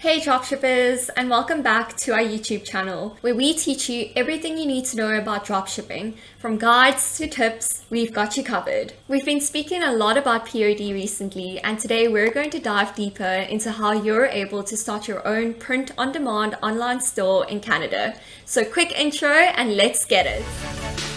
Hey dropshippers and welcome back to our YouTube channel where we teach you everything you need to know about dropshipping. From guides to tips, we've got you covered. We've been speaking a lot about POD recently and today we're going to dive deeper into how you're able to start your own print-on-demand online store in Canada. So quick intro and let's get it.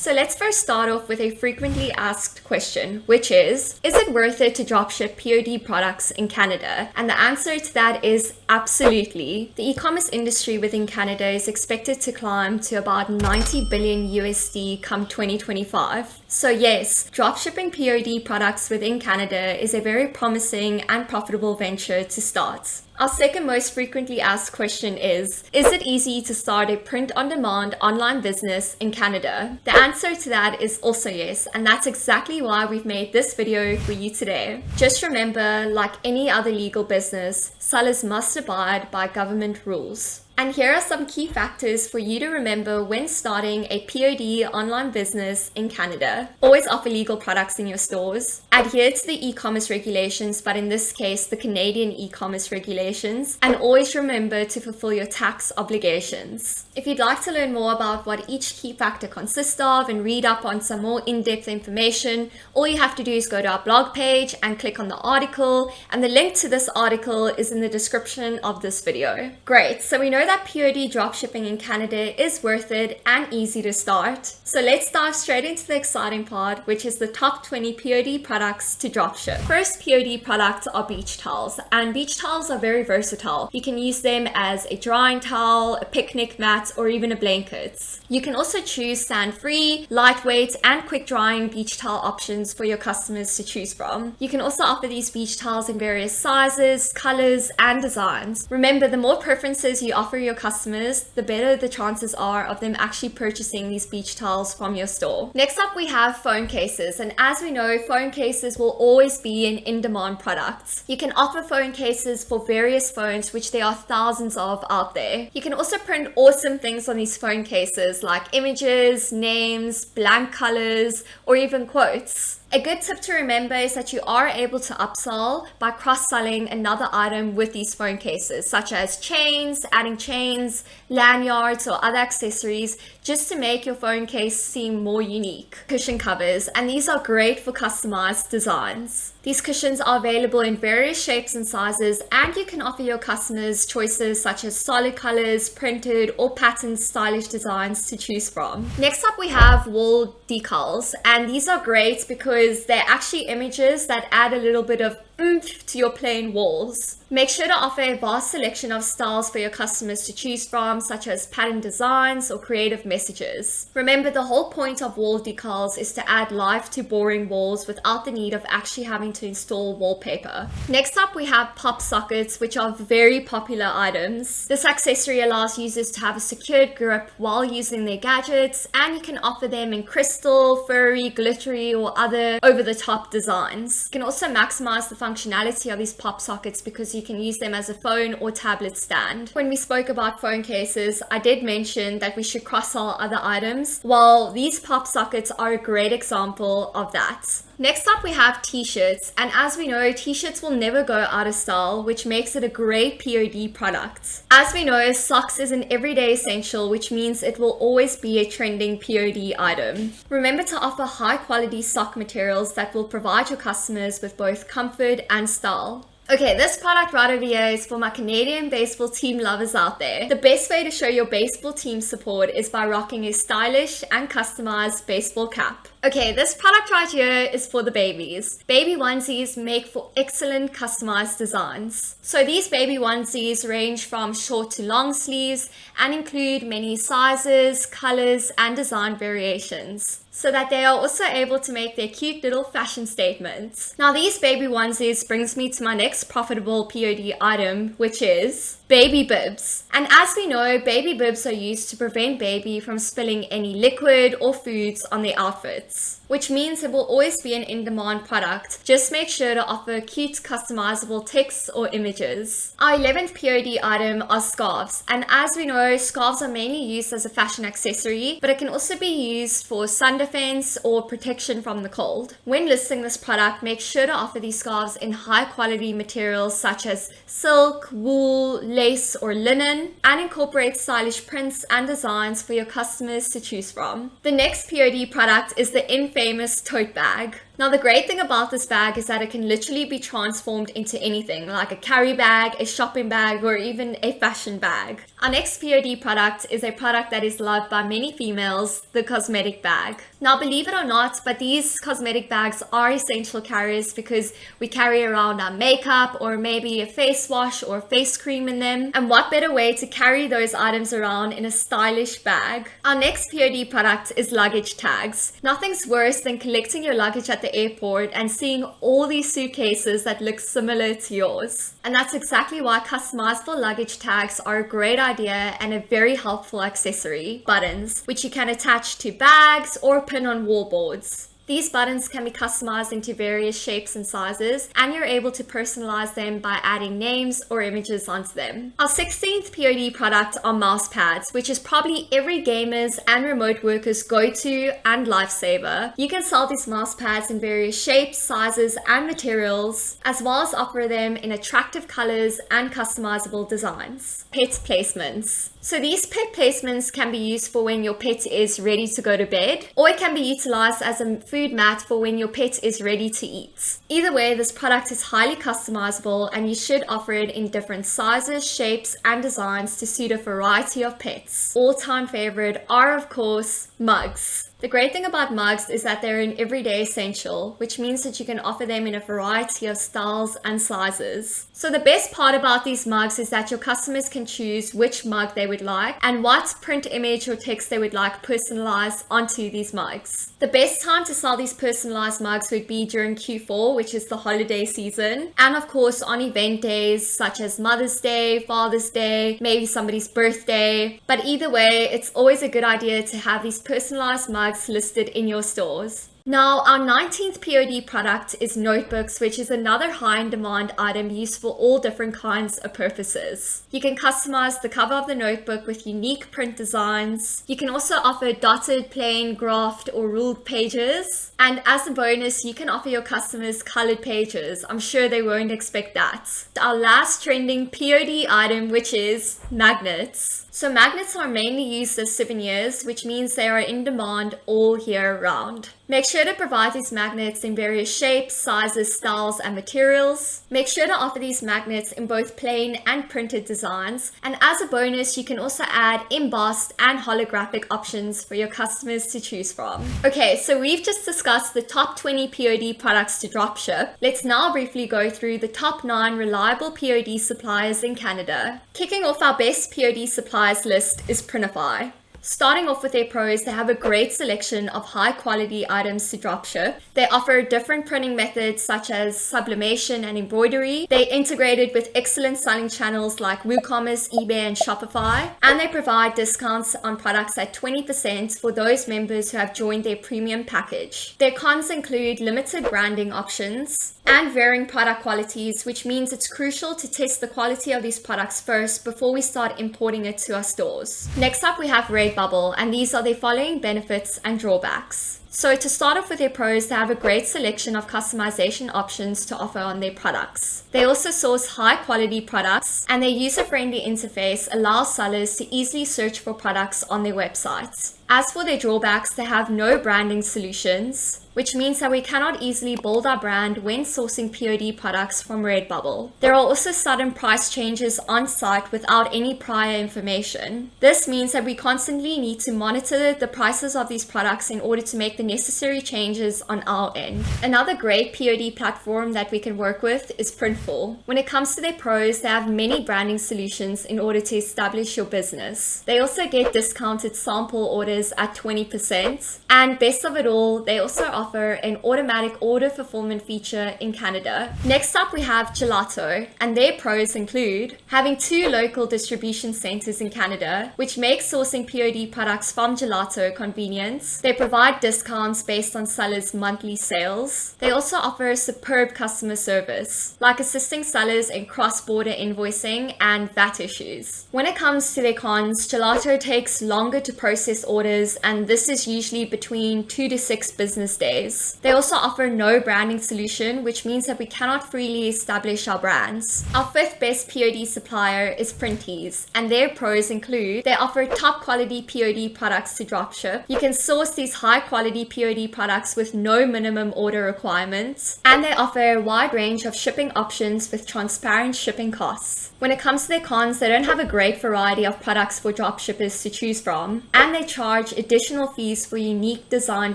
So let's first start off with a frequently asked question, which is, is it worth it to dropship POD products in Canada? And the answer to that is absolutely. The e-commerce industry within Canada is expected to climb to about 90 billion USD come 2025. So yes, dropshipping POD products within Canada is a very promising and profitable venture to start. Our second most frequently asked question is, is it easy to start a print-on-demand online business in Canada? The answer to that is also yes, and that's exactly why we've made this video for you today. Just remember, like any other legal business, sellers must abide by government rules. And here are some key factors for you to remember when starting a POD online business in Canada. Always offer legal products in your stores. Adhere to the e-commerce regulations, but in this case, the Canadian e-commerce regulations. And always remember to fulfill your tax obligations. If you'd like to learn more about what each key factor consists of and read up on some more in-depth information, all you have to do is go to our blog page and click on the article. And the link to this article is in the description of this video. Great, so we know that POD dropshipping in Canada is worth it and easy to start. So let's dive straight into the exciting part, which is the top 20 POD products to dropship. First POD products are beach towels, and beach towels are very versatile. You can use them as a drying towel, a picnic mat, or even a blanket. You can also choose sand-free, lightweight, and quick-drying beach towel options for your customers to choose from. You can also offer these beach towels in various sizes, colors, and designs. Remember, the more preferences you offer your customers, the better the chances are of them actually purchasing these beach towels from your store. Next up, we have phone cases. And as we know, phone cases will always be an in-demand product. You can offer phone cases for various phones, which there are thousands of out there. You can also print awesome things on these phone cases like images, names, blank colors, or even quotes. A good tip to remember is that you are able to upsell by cross-selling another item with these phone cases, such as chains, adding chains, lanyards, or other accessories, just to make your phone case seem more unique. Cushion covers, and these are great for customized designs. These cushions are available in various shapes and sizes, and you can offer your customers choices such as solid colors, printed, or patterned stylish designs to choose from. Next up, we have wall decals, and these are great because they're actually images that add a little bit of oomph to your plain walls. Make sure to offer a vast selection of styles for your customers to choose from, such as pattern designs or creative messages. Remember, the whole point of wall decals is to add life to boring walls without the need of actually having to install wallpaper. Next up, we have pop sockets, which are very popular items. This accessory allows users to have a secured grip while using their gadgets, and you can offer them in crystal, furry, glittery, or other over-the-top designs. You can also maximize the functionality of these pop sockets because you can use them as a phone or tablet stand. When we spoke about phone cases, I did mention that we should cross-sell other items. Well, these pop sockets are a great example of that. Next up we have t-shirts and as we know t-shirts will never go out of style which makes it a great POD product. As we know socks is an everyday essential which means it will always be a trending POD item. Remember to offer high quality sock materials that will provide your customers with both comfort and style. Okay, this product right over here is for my Canadian baseball team lovers out there. The best way to show your baseball team support is by rocking a stylish and customized baseball cap. Okay, this product right here is for the babies. Baby onesies make for excellent customized designs. So these baby onesies range from short to long sleeves and include many sizes, colors, and design variations so that they are also able to make their cute little fashion statements. Now these baby onesies brings me to my next profitable POD item, which is baby bibs. And as we know, baby bibs are used to prevent baby from spilling any liquid or foods on their outfits which means it will always be an in-demand product. Just make sure to offer cute customizable texts or images. Our 11th POD item are scarves. And as we know, scarves are mainly used as a fashion accessory, but it can also be used for sun defense or protection from the cold. When listing this product, make sure to offer these scarves in high quality materials such as silk, wool, lace, or linen, and incorporate stylish prints and designs for your customers to choose from. The next POD product is the infamous tote bag. Now the great thing about this bag is that it can literally be transformed into anything like a carry bag, a shopping bag, or even a fashion bag. Our next POD product is a product that is loved by many females, the cosmetic bag. Now believe it or not, but these cosmetic bags are essential carriers because we carry around our makeup or maybe a face wash or face cream in them. And what better way to carry those items around in a stylish bag? Our next POD product is luggage tags. Nothing's worse than collecting your luggage at the airport and seeing all these suitcases that look similar to yours. And that's exactly why customizable luggage tags are a great idea and a very helpful accessory. Buttons, which you can attach to bags or pin on wallboards. These buttons can be customized into various shapes and sizes, and you're able to personalize them by adding names or images onto them. Our 16th POD product are mouse pads, which is probably every gamer's and remote worker's go-to and lifesaver. You can sell these mouse pads in various shapes, sizes, and materials, as well as offer them in attractive colors and customizable designs. Pet placements. So these pet placements can be used for when your pet is ready to go to bed, or it can be utilized as a food mat for when your pet is ready to eat. Either way, this product is highly customizable and you should offer it in different sizes, shapes, and designs to suit a variety of pets. All-time favorite are, of course, mugs. The great thing about mugs is that they're an everyday essential, which means that you can offer them in a variety of styles and sizes. So the best part about these mugs is that your customers can choose which mug they would like and what print image or text they would like personalized onto these mugs. The best time to sell these personalized mugs would be during Q4, which is the holiday season, and of course on event days such as Mother's Day, Father's Day, maybe somebody's birthday. But either way, it's always a good idea to have these personalized mugs listed in your stores. Now, our 19th POD product is notebooks, which is another high in demand item used for all different kinds of purposes. You can customize the cover of the notebook with unique print designs. You can also offer dotted, plain, graphed, or ruled pages. And as a bonus, you can offer your customers colored pages. I'm sure they won't expect that. Our last trending POD item, which is magnets. So magnets are mainly used as souvenirs, which means they are in demand all year round. Make sure to provide these magnets in various shapes, sizes, styles, and materials. Make sure to offer these magnets in both plain and printed designs. And as a bonus, you can also add embossed and holographic options for your customers to choose from. Okay, so we've just discussed the top 20 POD products to dropship. Let's now briefly go through the top 9 reliable POD suppliers in Canada. Kicking off our best POD suppliers list is Printify. Starting off with their pros, they have a great selection of high quality items to dropship. They offer different printing methods such as sublimation and embroidery. They integrated with excellent selling channels like WooCommerce, eBay, and Shopify. And they provide discounts on products at 20% for those members who have joined their premium package. Their cons include limited branding options, and varying product qualities, which means it's crucial to test the quality of these products first before we start importing it to our stores. Next up, we have Redbubble, and these are the following benefits and drawbacks. So to start off with their pros, they have a great selection of customization options to offer on their products. They also source high quality products and their user-friendly interface allows sellers to easily search for products on their websites. As for their drawbacks, they have no branding solutions, which means that we cannot easily build our brand when sourcing POD products from Redbubble. There are also sudden price changes on site without any prior information. This means that we constantly need to monitor the prices of these products in order to make the necessary changes on our end. Another great POD platform that we can work with is Printful. When it comes to their pros, they have many branding solutions in order to establish your business. They also get discounted sample orders at 20%. And best of it all, they also offer an automatic order fulfillment feature in Canada. Next up, we have Gelato, and their pros include having two local distribution centers in Canada, which makes sourcing POD products from Gelato convenient. They provide discounts discounts based on sellers' monthly sales. They also offer superb customer service, like assisting sellers in cross-border invoicing and VAT issues. When it comes to their cons, Gelato takes longer to process orders and this is usually between two to six business days. They also offer no branding solution, which means that we cannot freely establish our brands. Our fifth best POD supplier is Printeez, and their pros include they offer top quality POD products to dropship. You can source these high quality POD products with no minimum order requirements, and they offer a wide range of shipping options with transparent shipping costs. When it comes to their cons, they don't have a great variety of products for dropshippers to choose from, and they charge additional fees for unique design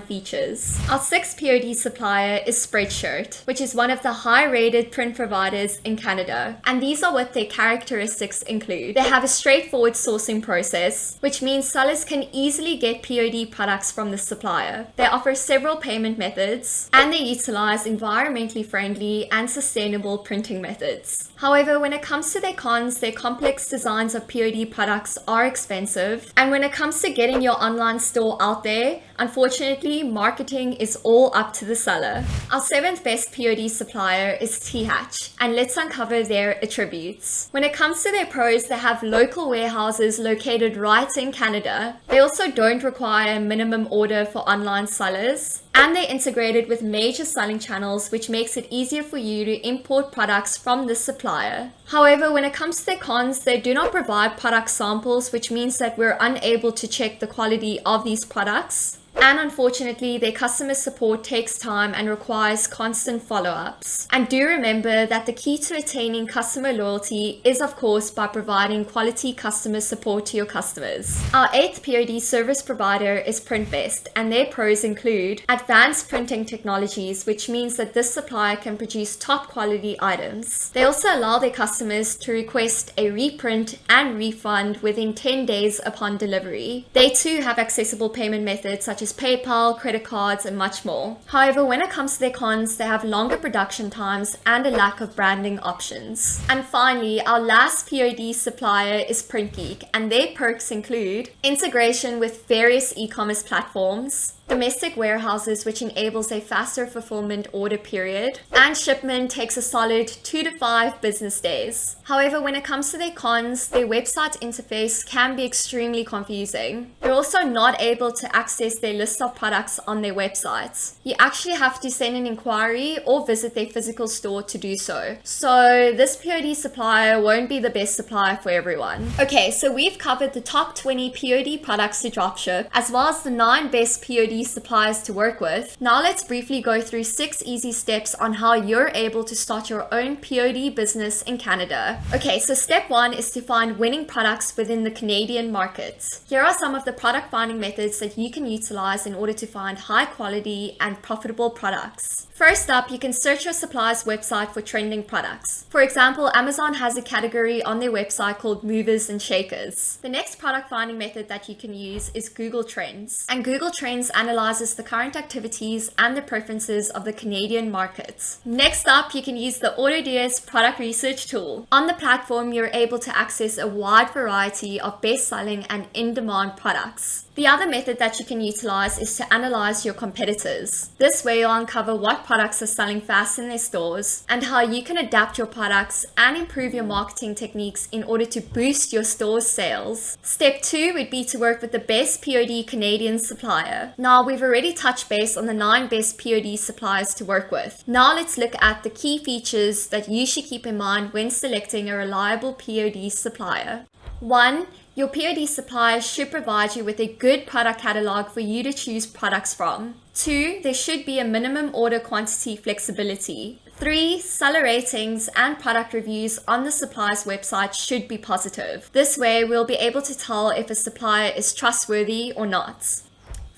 features. Our sixth POD supplier is Spreadshirt, which is one of the high-rated print providers in Canada, and these are what their characteristics include. They have a straightforward sourcing process, which means sellers can easily get POD products from the supplier. They offer several payment methods, and they utilize environmentally friendly and sustainable printing methods. However, when it comes to their cons, their complex designs of POD products are expensive. And when it comes to getting your online store out there, unfortunately, marketing is all up to the seller. Our seventh best POD supplier is THatch, and let's uncover their attributes. When it comes to their pros, they have local warehouses located right in Canada. They also don't require a minimum order for online sellers and they're integrated with major selling channels which makes it easier for you to import products from this supplier. However, when it comes to their cons, they do not provide product samples which means that we're unable to check the quality of these products. And unfortunately, their customer support takes time and requires constant follow-ups. And do remember that the key to attaining customer loyalty is of course by providing quality customer support to your customers. Our eighth POD service provider is Printvest and their pros include advanced printing technologies, which means that this supplier can produce top quality items. They also allow their customers to request a reprint and refund within 10 days upon delivery. They too have accessible payment methods such as as PayPal, credit cards, and much more. However, when it comes to their cons, they have longer production times and a lack of branding options. And finally, our last POD supplier is PrintGeek, and their perks include integration with various e-commerce platforms, domestic warehouses which enables a faster fulfillment order period, and shipment takes a solid 2 to 5 business days. However, when it comes to their cons, their website interface can be extremely confusing. You're also not able to access their list of products on their websites. You actually have to send an inquiry or visit their physical store to do so. So this POD supplier won't be the best supplier for everyone. Okay, so we've covered the top 20 POD products to dropship, as well as the 9 best POD suppliers to work with. Now let's briefly go through six easy steps on how you're able to start your own POD business in Canada. Okay, so step one is to find winning products within the Canadian market. Here are some of the product finding methods that you can utilize in order to find high quality and profitable products. First up, you can search your supplier's website for trending products. For example, Amazon has a category on their website called movers and shakers. The next product finding method that you can use is Google Trends. And Google Trends analyzes the current activities and the preferences of the Canadian markets. Next up, you can use the AutoDS product research tool. On the platform, you're able to access a wide variety of best-selling and in-demand products. The other method that you can utilize is to analyze your competitors. This way you'll uncover what products are selling fast in their stores and how you can adapt your products and improve your marketing techniques in order to boost your store's sales. Step two would be to work with the best POD Canadian supplier. Now we've already touched base on the nine best POD suppliers to work with. Now let's look at the key features that you should keep in mind when selecting a reliable POD supplier. One, your POD supplier should provide you with a good product catalog for you to choose products from. Two, there should be a minimum order quantity flexibility. Three, seller ratings and product reviews on the supplier's website should be positive. This way, we'll be able to tell if a supplier is trustworthy or not.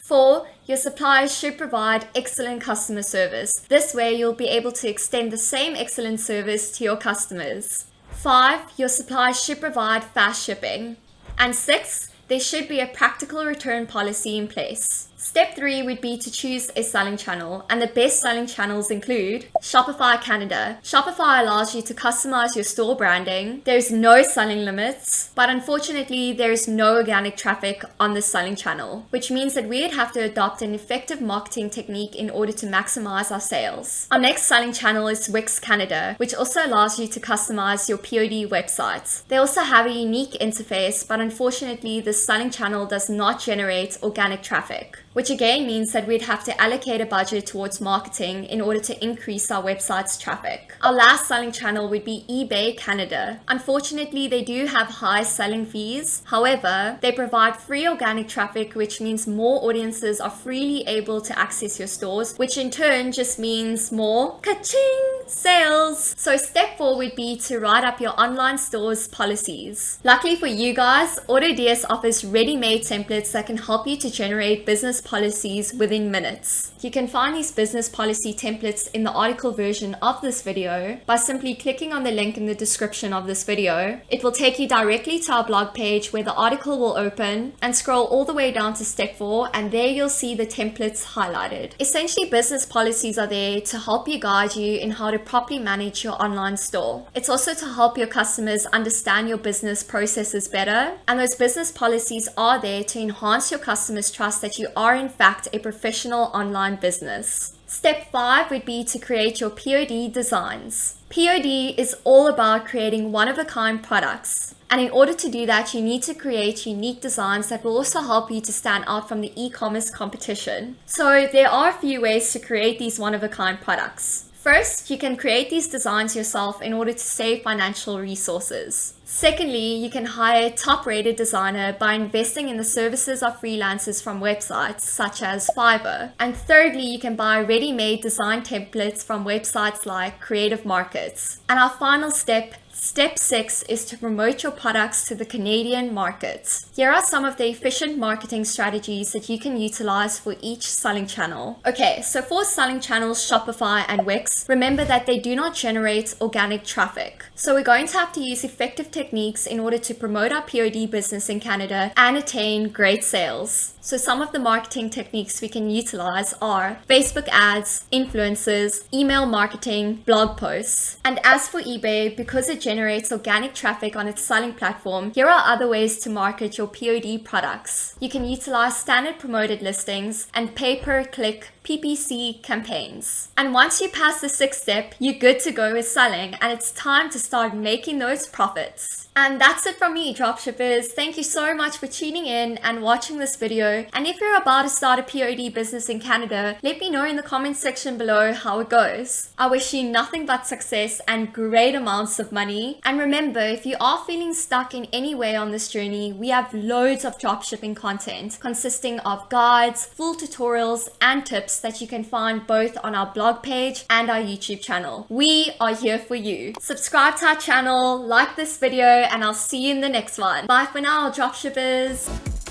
Four, your supplier should provide excellent customer service. This way, you'll be able to extend the same excellent service to your customers. Five, your supplier should provide fast shipping. And six, there should be a practical return policy in place. Step three would be to choose a selling channel, and the best selling channels include Shopify Canada. Shopify allows you to customize your store branding. There's no selling limits, but unfortunately, there's no organic traffic on the selling channel, which means that we'd have to adopt an effective marketing technique in order to maximize our sales. Our next selling channel is Wix Canada, which also allows you to customize your POD websites. They also have a unique interface, but unfortunately, the selling channel does not generate organic traffic which again means that we'd have to allocate a budget towards marketing in order to increase our website's traffic. Our last selling channel would be eBay Canada. Unfortunately, they do have high selling fees. However, they provide free organic traffic, which means more audiences are freely able to access your stores, which in turn just means more ka-ching sales. So step four would be to write up your online store's policies. Luckily for you guys, AutoDS offers ready-made templates that can help you to generate business policies within minutes. You can find these business policy templates in the article version of this video by simply clicking on the link in the description of this video. It will take you directly to our blog page where the article will open and scroll all the way down to step 4 and there you'll see the templates highlighted. Essentially business policies are there to help you guide you in how to properly manage your online store. It's also to help your customers understand your business processes better and those business policies are there to enhance your customers trust that you are in fact a professional online business. Step 5 would be to create your POD designs. POD is all about creating one-of-a-kind products. And in order to do that, you need to create unique designs that will also help you to stand out from the e-commerce competition. So there are a few ways to create these one-of-a-kind products. First, you can create these designs yourself in order to save financial resources. Secondly, you can hire a top-rated designer by investing in the services of freelancers from websites such as Fiverr. And thirdly, you can buy ready-made design templates from websites like Creative Markets. And our final step Step 6 is to promote your products to the Canadian markets. Here are some of the efficient marketing strategies that you can utilize for each selling channel. Okay, so for selling channels Shopify and Wix, remember that they do not generate organic traffic. So we're going to have to use effective techniques in order to promote our POD business in Canada and attain great sales. So some of the marketing techniques we can utilize are Facebook ads, influencers, email marketing, blog posts. And as for eBay, because it generates organic traffic on its selling platform, here are other ways to market your POD products. You can utilize standard promoted listings and pay-per-click PPC campaigns. And once you pass the sixth step, you're good to go with selling and it's time to start making those profits. And that's it from me, dropshippers. Thank you so much for tuning in and watching this video. And if you're about to start a POD business in Canada, let me know in the comments section below how it goes. I wish you nothing but success and great amounts of money. And remember, if you are feeling stuck in any way on this journey, we have loads of dropshipping content consisting of guides, full tutorials, and that you can find both on our blog page and our YouTube channel. We are here for you. Subscribe to our channel, like this video, and I'll see you in the next one. Bye for now, dropshippers!